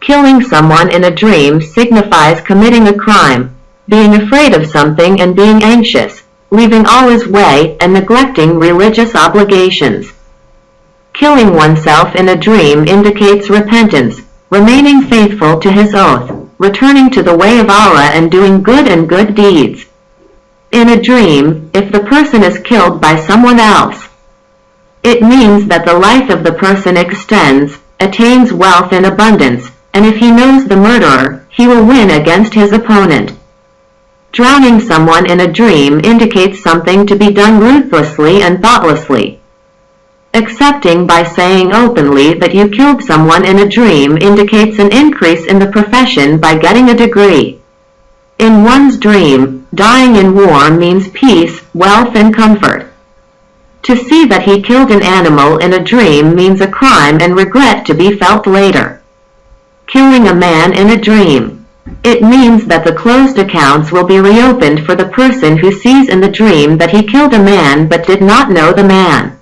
Killing someone in a dream signifies committing a crime, being afraid of something and being anxious, leaving all his way and neglecting religious obligations. Killing oneself in a dream indicates repentance, remaining faithful to his oath, returning to the way of Allah and doing good and good deeds. In a dream, if the person is killed by someone else, it means that the life of the person extends, attains wealth and abundance, and if he knows the murderer, he will win against his opponent. Drowning someone in a dream indicates something to be done ruthlessly and thoughtlessly. Accepting by saying openly that you killed someone in a dream indicates an increase in the profession by getting a degree. In one's dream, dying in war means peace, wealth and comfort. To see that he killed an animal in a dream means a crime and regret to be felt later. Killing a man in a dream. It means that the closed accounts will be reopened for the person who sees in the dream that he killed a man but did not know the man.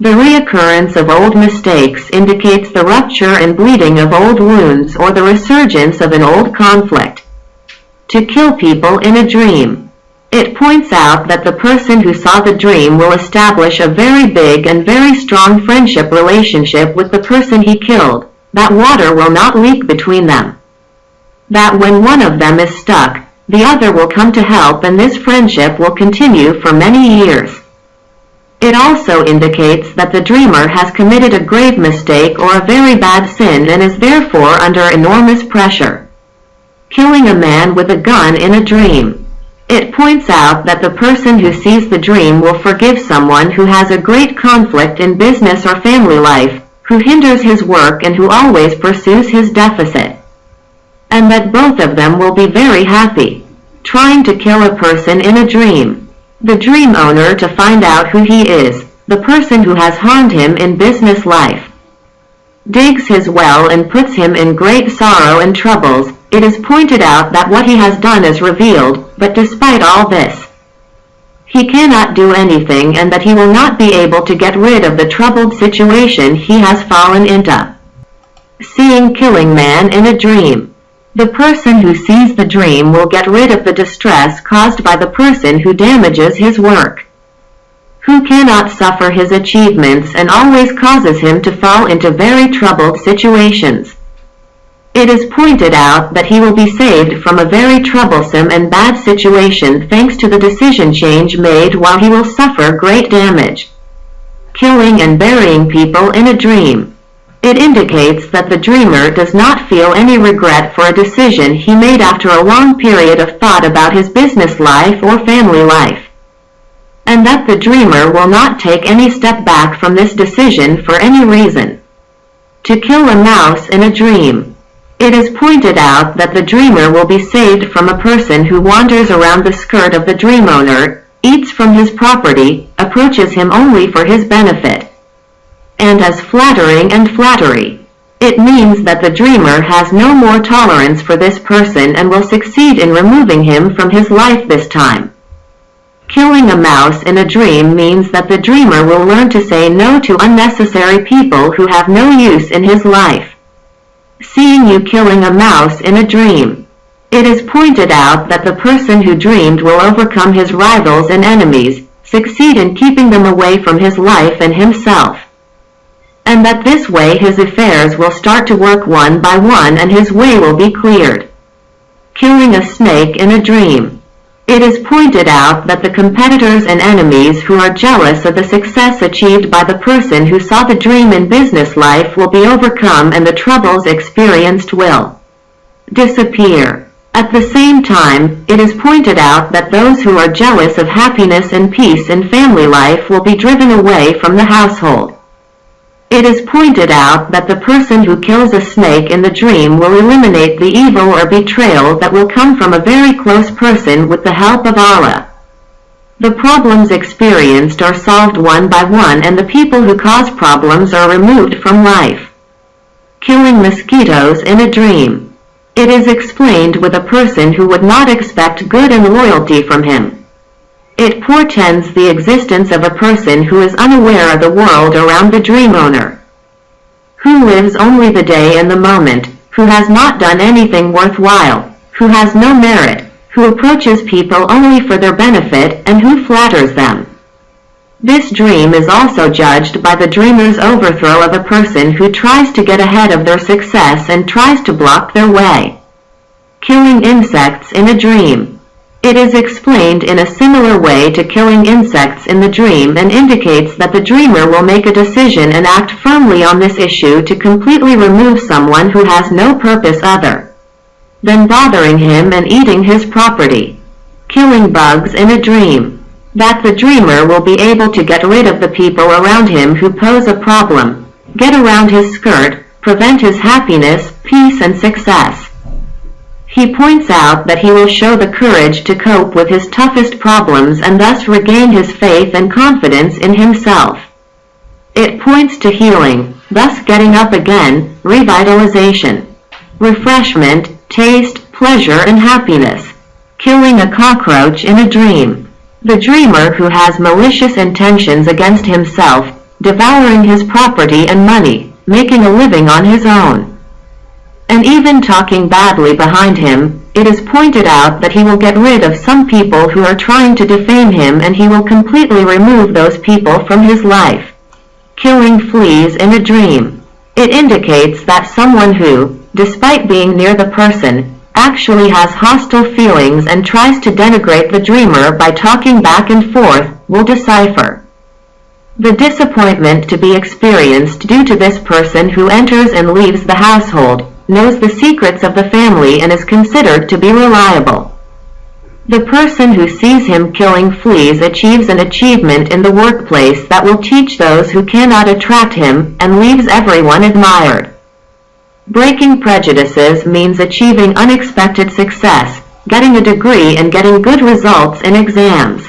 The reoccurrence of old mistakes indicates the rupture and bleeding of old wounds or the resurgence of an old conflict. To kill people in a dream. It points out that the person who saw the dream will establish a very big and very strong friendship relationship with the person he killed, that water will not leak between them. That when one of them is stuck, the other will come to help and this friendship will continue for many years. It also indicates that the dreamer has committed a grave mistake or a very bad sin and is therefore under enormous pressure. Killing a man with a gun in a dream. It points out that the person who sees the dream will forgive someone who has a great conflict in business or family life, who hinders his work and who always pursues his deficit. And that both of them will be very happy. Trying to kill a person in a dream the dream owner to find out who he is, the person who has harmed him in business life. Digs his well and puts him in great sorrow and troubles, it is pointed out that what he has done is revealed, but despite all this, he cannot do anything and that he will not be able to get rid of the troubled situation he has fallen into. Seeing killing man in a dream. The person who sees the dream will get rid of the distress caused by the person who damages his work, who cannot suffer his achievements and always causes him to fall into very troubled situations. It is pointed out that he will be saved from a very troublesome and bad situation thanks to the decision change made while he will suffer great damage. Killing and burying people in a dream. It indicates that the dreamer does not feel any regret for a decision he made after a long period of thought about his business life or family life, and that the dreamer will not take any step back from this decision for any reason. To kill a mouse in a dream. It is pointed out that the dreamer will be saved from a person who wanders around the skirt of the dream owner, eats from his property, approaches him only for his benefit, and as flattering and flattery. It means that the dreamer has no more tolerance for this person and will succeed in removing him from his life this time. Killing a mouse in a dream means that the dreamer will learn to say no to unnecessary people who have no use in his life. Seeing you killing a mouse in a dream. It is pointed out that the person who dreamed will overcome his rivals and enemies, succeed in keeping them away from his life and himself and that this way his affairs will start to work one by one and his way will be cleared. Killing a snake in a dream. It is pointed out that the competitors and enemies who are jealous of the success achieved by the person who saw the dream in business life will be overcome and the troubles experienced will disappear. At the same time, it is pointed out that those who are jealous of happiness and peace in family life will be driven away from the household. It is pointed out that the person who kills a snake in the dream will eliminate the evil or betrayal that will come from a very close person with the help of Allah. The problems experienced are solved one by one and the people who cause problems are removed from life. Killing mosquitoes in a dream. It is explained with a person who would not expect good and loyalty from him. It portends the existence of a person who is unaware of the world around the dream owner, who lives only the day and the moment, who has not done anything worthwhile, who has no merit, who approaches people only for their benefit and who flatters them. This dream is also judged by the dreamer's overthrow of a person who tries to get ahead of their success and tries to block their way. Killing insects in a dream. It is explained in a similar way to killing insects in the dream and indicates that the dreamer will make a decision and act firmly on this issue to completely remove someone who has no purpose other than bothering him and eating his property. Killing bugs in a dream. That the dreamer will be able to get rid of the people around him who pose a problem, get around his skirt, prevent his happiness, peace and success. He points out that he will show the courage to cope with his toughest problems and thus regain his faith and confidence in himself. It points to healing, thus getting up again, revitalization, refreshment, taste, pleasure and happiness. Killing a cockroach in a dream. The dreamer who has malicious intentions against himself, devouring his property and money, making a living on his own. And even talking badly behind him, it is pointed out that he will get rid of some people who are trying to defame him and he will completely remove those people from his life. Killing fleas in a dream. It indicates that someone who, despite being near the person, actually has hostile feelings and tries to denigrate the dreamer by talking back and forth, will decipher. The disappointment to be experienced due to this person who enters and leaves the household, knows the secrets of the family and is considered to be reliable. The person who sees him killing fleas achieves an achievement in the workplace that will teach those who cannot attract him, and leaves everyone admired. Breaking prejudices means achieving unexpected success, getting a degree and getting good results in exams.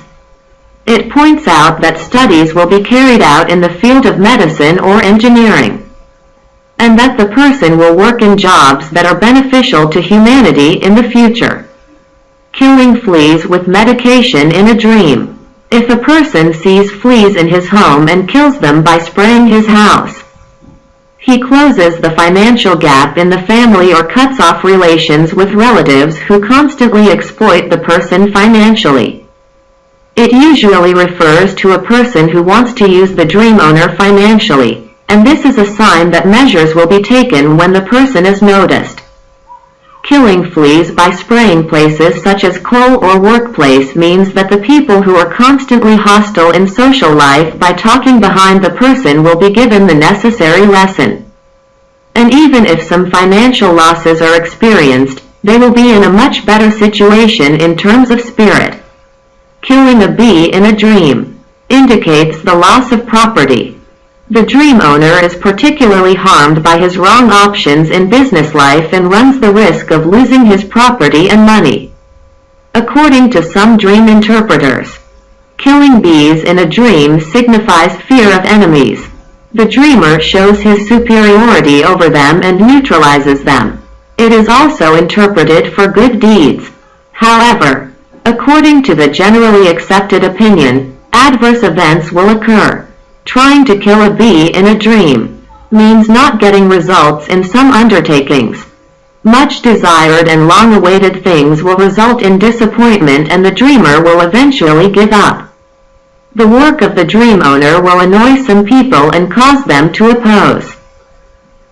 It points out that studies will be carried out in the field of medicine or engineering, and that the person will work in jobs that are beneficial to humanity in the future. Killing fleas with medication in a dream. If a person sees fleas in his home and kills them by spraying his house, he closes the financial gap in the family or cuts off relations with relatives who constantly exploit the person financially. It usually refers to a person who wants to use the dream owner financially, and this is a sign that measures will be taken when the person is noticed. Killing fleas by spraying places such as coal or workplace means that the people who are constantly hostile in social life by talking behind the person will be given the necessary lesson. And even if some financial losses are experienced, they will be in a much better situation in terms of spirit. Killing a bee in a dream indicates the loss of property. The dream owner is particularly harmed by his wrong options in business life and runs the risk of losing his property and money. According to some dream interpreters, killing bees in a dream signifies fear of enemies. The dreamer shows his superiority over them and neutralizes them. It is also interpreted for good deeds. However, according to the generally accepted opinion, adverse events will occur. Trying to kill a bee in a dream means not getting results in some undertakings. Much desired and long-awaited things will result in disappointment and the dreamer will eventually give up. The work of the dream owner will annoy some people and cause them to oppose.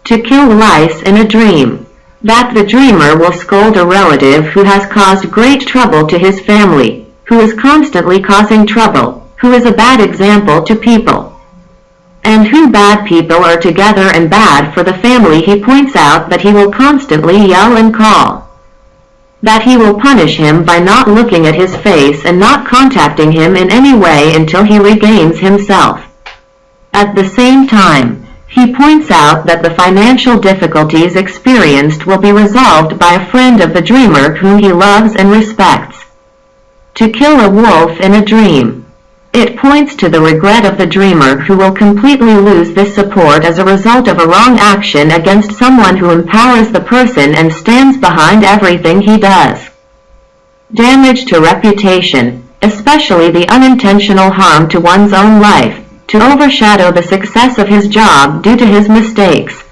To kill lice in a dream. That the dreamer will scold a relative who has caused great trouble to his family, who is constantly causing trouble, who is a bad example to people and who bad people are together and bad for the family he points out that he will constantly yell and call. That he will punish him by not looking at his face and not contacting him in any way until he regains himself. At the same time, he points out that the financial difficulties experienced will be resolved by a friend of the dreamer whom he loves and respects. To kill a wolf in a dream. It points to the regret of the dreamer who will completely lose this support as a result of a wrong action against someone who empowers the person and stands behind everything he does. Damage to reputation, especially the unintentional harm to one's own life, to overshadow the success of his job due to his mistakes.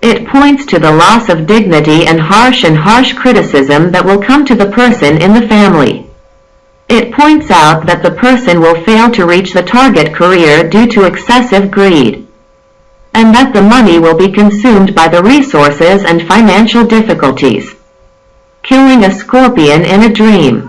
It points to the loss of dignity and harsh and harsh criticism that will come to the person in the family. It points out that the person will fail to reach the target career due to excessive greed, and that the money will be consumed by the resources and financial difficulties. Killing a scorpion in a dream.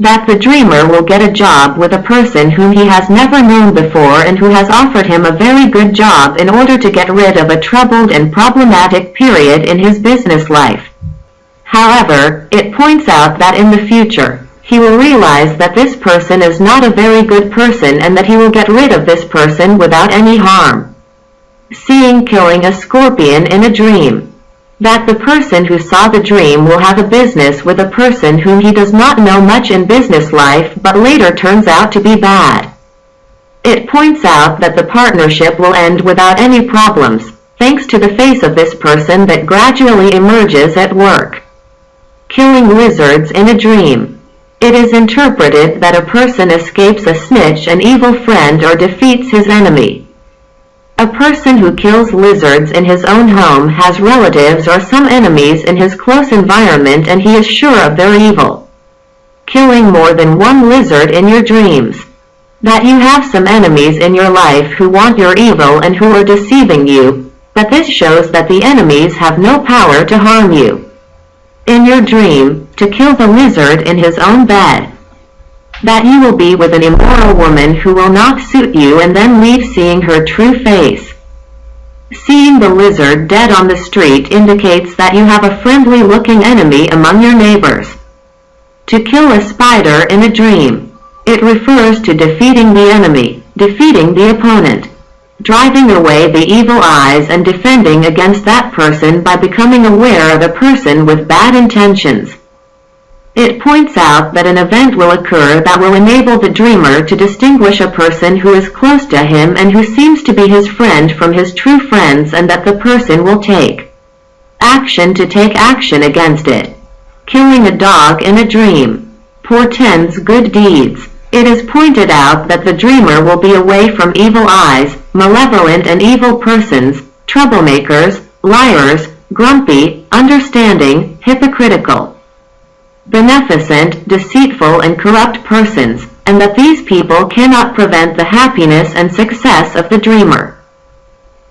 That the dreamer will get a job with a person whom he has never known before and who has offered him a very good job in order to get rid of a troubled and problematic period in his business life. However, it points out that in the future, he will realize that this person is not a very good person and that he will get rid of this person without any harm. Seeing killing a scorpion in a dream. That the person who saw the dream will have a business with a person whom he does not know much in business life but later turns out to be bad. It points out that the partnership will end without any problems, thanks to the face of this person that gradually emerges at work. Killing lizards in a dream. It is interpreted that a person escapes a snitch, an evil friend or defeats his enemy. A person who kills lizards in his own home has relatives or some enemies in his close environment and he is sure of their evil. Killing more than one lizard in your dreams. That you have some enemies in your life who want your evil and who are deceiving you, but this shows that the enemies have no power to harm you. In your dream, to kill the lizard in his own bed that you will be with an immoral woman who will not suit you and then leave seeing her true face. Seeing the lizard dead on the street indicates that you have a friendly-looking enemy among your neighbors. To kill a spider in a dream. It refers to defeating the enemy, defeating the opponent, driving away the evil eyes and defending against that person by becoming aware of a person with bad intentions. It points out that an event will occur that will enable the dreamer to distinguish a person who is close to him and who seems to be his friend from his true friends and that the person will take action to take action against it. Killing a dog in a dream portends good deeds. It is pointed out that the dreamer will be away from evil eyes, malevolent and evil persons, troublemakers, liars, grumpy, understanding, hypocritical beneficent, deceitful and corrupt persons, and that these people cannot prevent the happiness and success of the dreamer.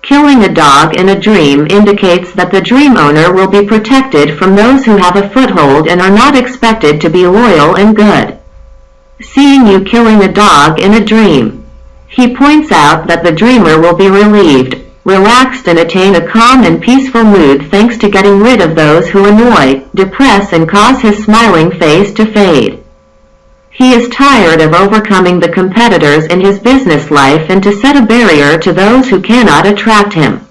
Killing a dog in a dream indicates that the dream owner will be protected from those who have a foothold and are not expected to be loyal and good. Seeing you killing a dog in a dream. He points out that the dreamer will be relieved, relaxed and attain a calm and peaceful mood thanks to getting rid of those who annoy, depress and cause his smiling face to fade. He is tired of overcoming the competitors in his business life and to set a barrier to those who cannot attract him.